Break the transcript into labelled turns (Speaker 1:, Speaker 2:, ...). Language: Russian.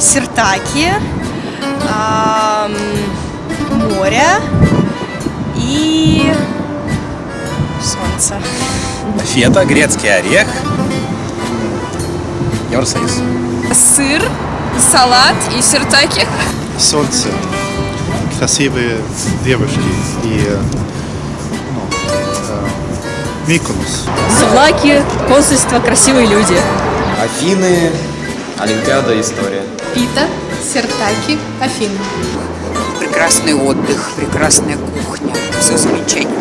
Speaker 1: Сиртаки, море и солнце.
Speaker 2: Фета, грецкий орех. Евросоюз.
Speaker 3: Сыр, салат и сиртаки.
Speaker 4: солнце, красивые девушки и э, ну, э, Миконос.
Speaker 3: Злаки, консульство, красивые люди.
Speaker 5: Афины, Олимпиада, история.
Speaker 6: Пита, Сертаки, Афины.
Speaker 7: прекрасный отдых, прекрасная кухня, все замечательно.